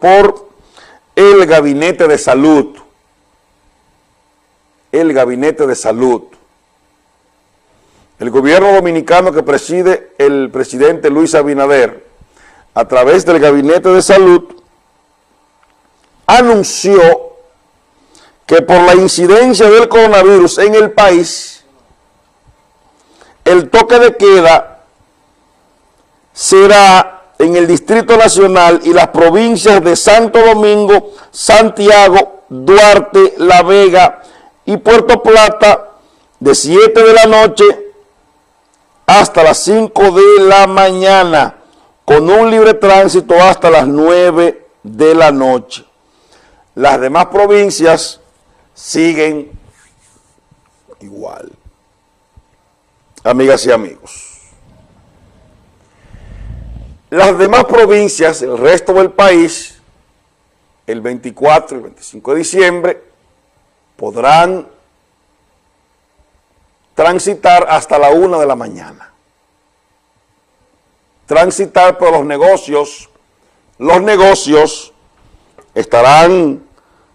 por el Gabinete de Salud. El Gabinete de Salud. El gobierno dominicano que preside el presidente Luis Abinader, a través del Gabinete de Salud, anunció que por la incidencia del coronavirus en el país, el toque de queda será en el Distrito Nacional y las provincias de Santo Domingo, Santiago, Duarte, La Vega y Puerto Plata de 7 de la noche hasta las 5 de la mañana, con un libre tránsito hasta las 9 de la noche. Las demás provincias siguen igual. Amigas y amigos. Las demás provincias, el resto del país, el 24 y el 25 de diciembre, podrán transitar hasta la una de la mañana. Transitar por los negocios, los negocios estarán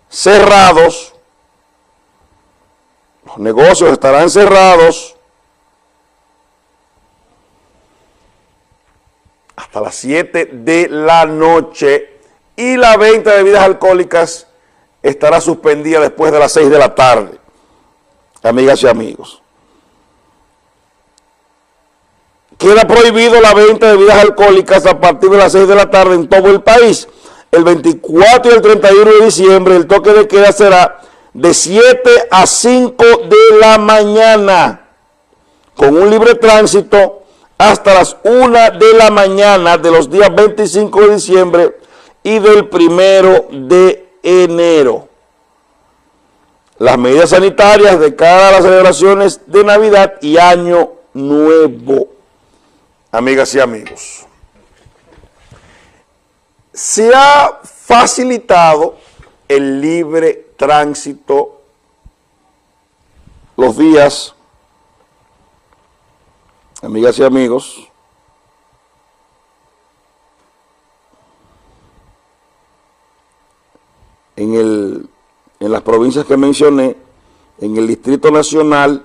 cerrados los negocios estarán cerrados hasta las 7 de la noche y la venta de bebidas alcohólicas estará suspendida después de las 6 de la tarde, amigas y amigos. Queda prohibido la venta de bebidas alcohólicas a partir de las 6 de la tarde en todo el país. El 24 y el 31 de diciembre el toque de queda será de 7 a 5 de la mañana, con un libre tránsito hasta las 1 de la mañana de los días 25 de diciembre y del 1 de enero. Las medidas sanitarias de cara a las celebraciones de Navidad y Año Nuevo. Amigas y amigos. Se ha facilitado el libre tránsito los días, amigas y amigos, en, el, en las provincias que mencioné, en el Distrito Nacional,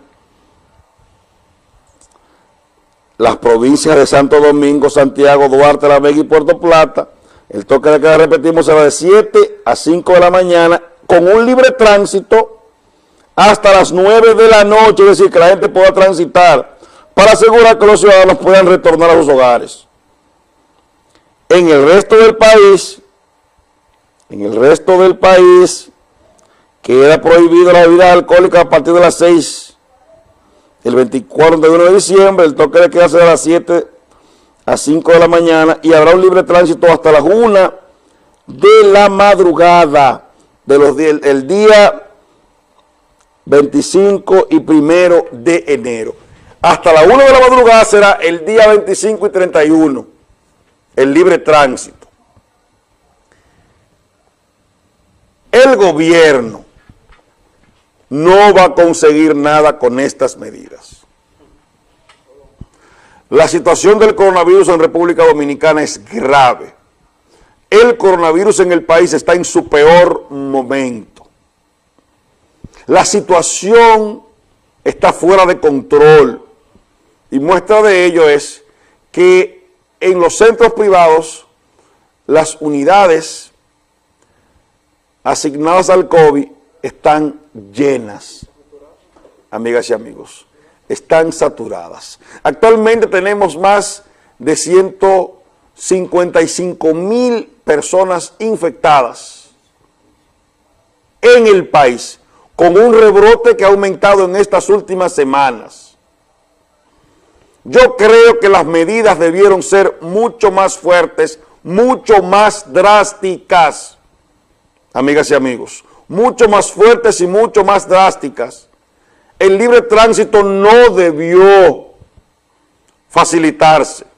las provincias de Santo Domingo, Santiago, Duarte, La Vega y Puerto Plata, el toque de queda, repetimos, será de 7 a 5 de la mañana con un libre tránsito hasta las 9 de la noche, es decir, que la gente pueda transitar para asegurar que los ciudadanos puedan retornar a sus hogares. En el resto del país, en el resto del país, queda prohibido la bebida alcohólica a partir de las 6, el 24 de diciembre, el toque de queda será a las 7 a 5 de la mañana y habrá un libre tránsito hasta las 1 de la madrugada de los el día 25 y primero de enero. Hasta la 1 de la madrugada será el día 25 y 31, el libre tránsito. El gobierno no va a conseguir nada con estas medidas. La situación del coronavirus en República Dominicana es grave el coronavirus en el país está en su peor momento. La situación está fuera de control y muestra de ello es que en los centros privados las unidades asignadas al COVID están llenas, amigas y amigos, están saturadas. Actualmente tenemos más de 155 mil personas infectadas en el país, con un rebrote que ha aumentado en estas últimas semanas. Yo creo que las medidas debieron ser mucho más fuertes, mucho más drásticas, amigas y amigos, mucho más fuertes y mucho más drásticas. El libre tránsito no debió facilitarse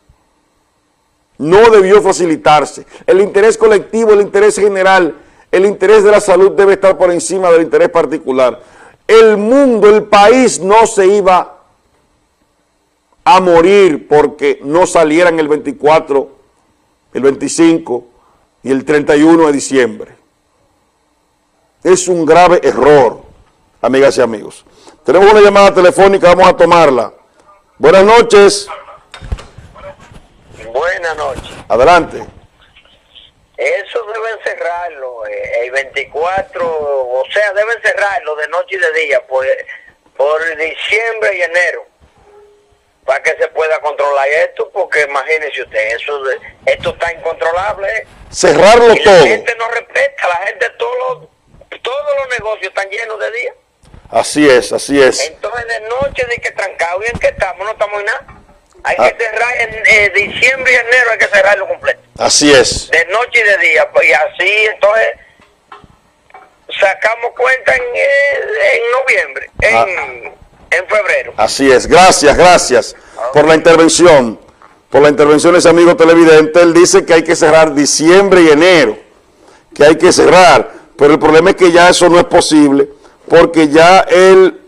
no debió facilitarse. El interés colectivo, el interés general, el interés de la salud debe estar por encima del interés particular. El mundo, el país no se iba a morir porque no salieran el 24, el 25 y el 31 de diciembre. Es un grave error, amigas y amigos. Tenemos una llamada telefónica, vamos a tomarla. Buenas noches. Buenas noches. Adelante. Eso deben cerrarlo, eh, el 24, o sea, deben cerrarlo de noche y de día, por, por diciembre y enero, para que se pueda controlar esto, porque imagínese usted, eso esto está incontrolable. Cerrarlo todo. La gente no respeta, la gente, todos los, todos los negocios están llenos de día. Así es, así es. Entonces de noche de que trancado y en que estamos, no estamos en nada. Hay que ah. cerrar en eh, diciembre y enero, hay que cerrarlo completo. Así es. De noche y de día. Pues, y así, entonces, sacamos cuenta en, eh, en noviembre, en, ah. En, febrero. Así es. Gracias, gracias por la intervención. Por la intervención de ese amigo televidente. Él dice que hay que cerrar diciembre y enero. Que hay que cerrar. Pero el problema es que ya eso no es posible. Porque ya el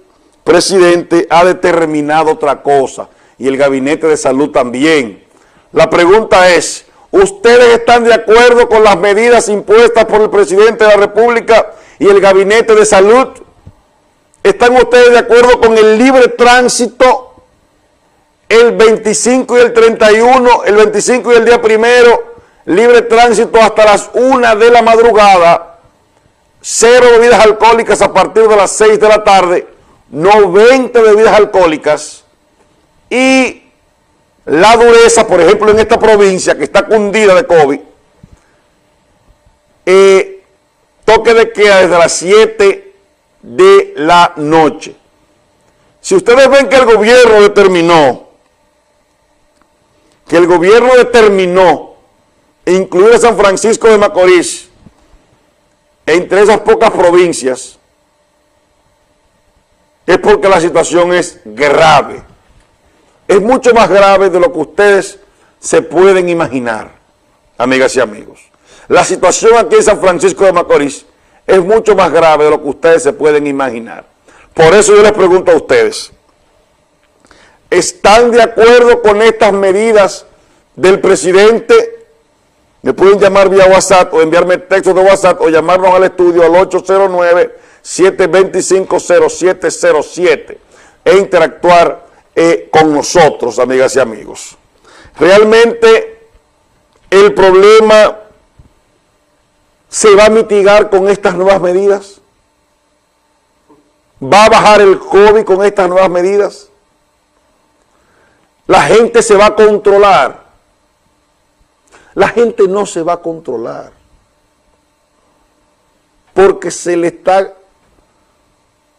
presidente ha determinado otra cosa y el Gabinete de Salud también. La pregunta es, ¿ustedes están de acuerdo con las medidas impuestas por el presidente de la República y el Gabinete de Salud? ¿Están ustedes de acuerdo con el libre tránsito el 25 y el 31, el 25 y el día primero, libre tránsito hasta las 1 de la madrugada, cero bebidas alcohólicas a partir de las 6 de la tarde, 90 bebidas alcohólicas, y la dureza, por ejemplo, en esta provincia que está cundida de COVID, eh, toque de queda desde las 7 de la noche. Si ustedes ven que el gobierno determinó, que el gobierno determinó incluir a San Francisco de Macorís entre esas pocas provincias, es porque la situación es grave es mucho más grave de lo que ustedes se pueden imaginar, amigas y amigos. La situación aquí en San Francisco de Macorís es mucho más grave de lo que ustedes se pueden imaginar. Por eso yo les pregunto a ustedes, ¿están de acuerdo con estas medidas del presidente? Me pueden llamar vía WhatsApp o enviarme textos de WhatsApp o llamarnos al estudio al 809-725-0707 e interactuar eh, con nosotros, amigas y amigos. Realmente el problema se va a mitigar con estas nuevas medidas. ¿Va a bajar el COVID con estas nuevas medidas? La gente se va a controlar. La gente no se va a controlar. Porque se le está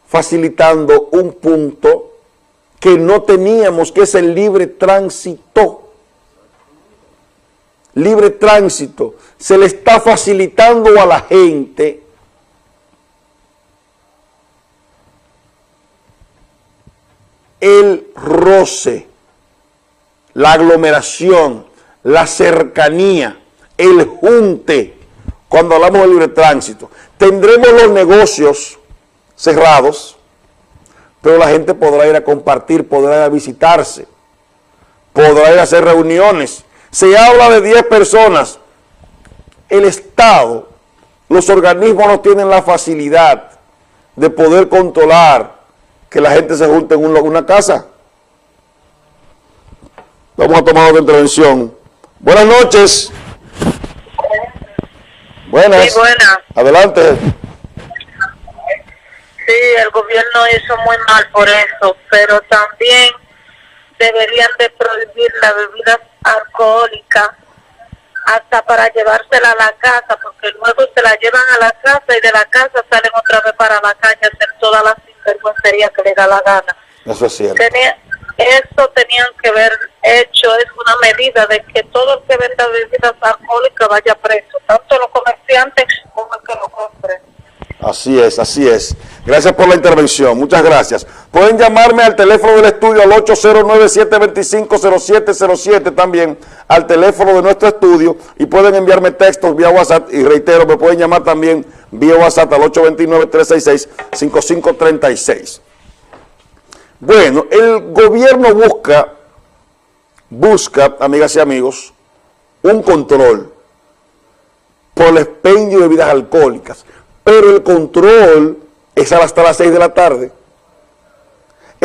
facilitando un punto que no teníamos, que es el libre tránsito. Libre tránsito. Se le está facilitando a la gente el roce, la aglomeración, la cercanía, el junte, cuando hablamos de libre tránsito. Tendremos los negocios cerrados, pero la gente podrá ir a compartir, podrá ir a visitarse, podrá ir a hacer reuniones. Se habla de 10 personas. El Estado, los organismos no tienen la facilidad de poder controlar que la gente se junte en una casa. Vamos a tomar otra intervención. Buenas noches. Buenas. Sí, buenas. Adelante. Sí, el gobierno hizo muy mal por eso, pero también deberían de prohibir las bebidas alcohólicas hasta para llevársela a la casa, porque luego se la llevan a la casa y de la casa salen otra vez para la calle a hacer todas las sinvergüencerías que le da la gana. Eso es cierto. eso tenían que haber hecho, es una medida de que todo el que venda bebidas alcohólicas vaya preso, tanto los comerciantes como el que lo compre. Así es, así es. Gracias por la intervención, muchas gracias. Pueden llamarme al teléfono del estudio al 809-725-0707 también, al teléfono de nuestro estudio y pueden enviarme textos vía WhatsApp y reitero, me pueden llamar también vía WhatsApp al 829-366-5536. Bueno, el gobierno busca, busca, amigas y amigos, un control por el expendio de bebidas alcohólicas, pero el control es hasta las 6 de la tarde.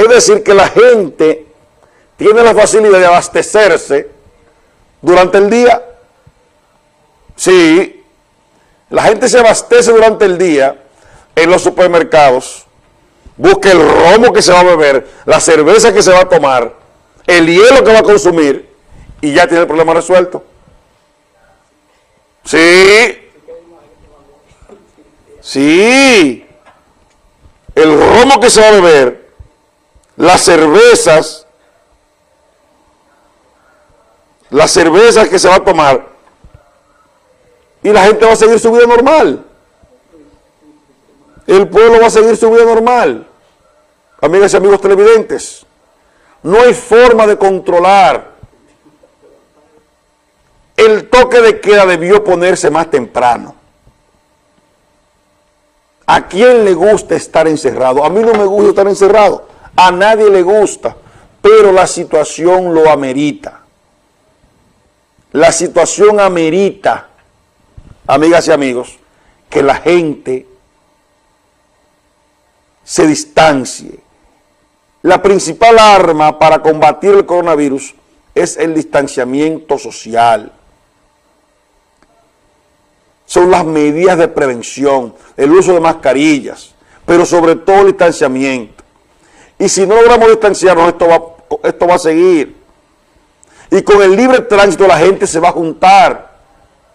Es decir, que la gente tiene la facilidad de abastecerse durante el día. Sí, la gente se abastece durante el día en los supermercados, busca el romo que se va a beber, la cerveza que se va a tomar, el hielo que va a consumir y ya tiene el problema resuelto. Sí, sí, el romo que se va a beber, las cervezas, las cervezas que se va a tomar y la gente va a seguir su vida normal. El pueblo va a seguir su vida normal. Amigas y amigos televidentes, no hay forma de controlar. El toque de queda debió ponerse más temprano. ¿A quién le gusta estar encerrado? A mí no me gusta estar encerrado. A nadie le gusta. Pero la situación lo amerita. La situación amerita, amigas y amigos, que la gente se distancie. La principal arma para combatir el coronavirus es el distanciamiento social. Son las medidas de prevención, el uso de mascarillas, pero sobre todo el distanciamiento. Y si no logramos distanciarnos, esto va, esto va a seguir. Y con el libre tránsito la gente se va a juntar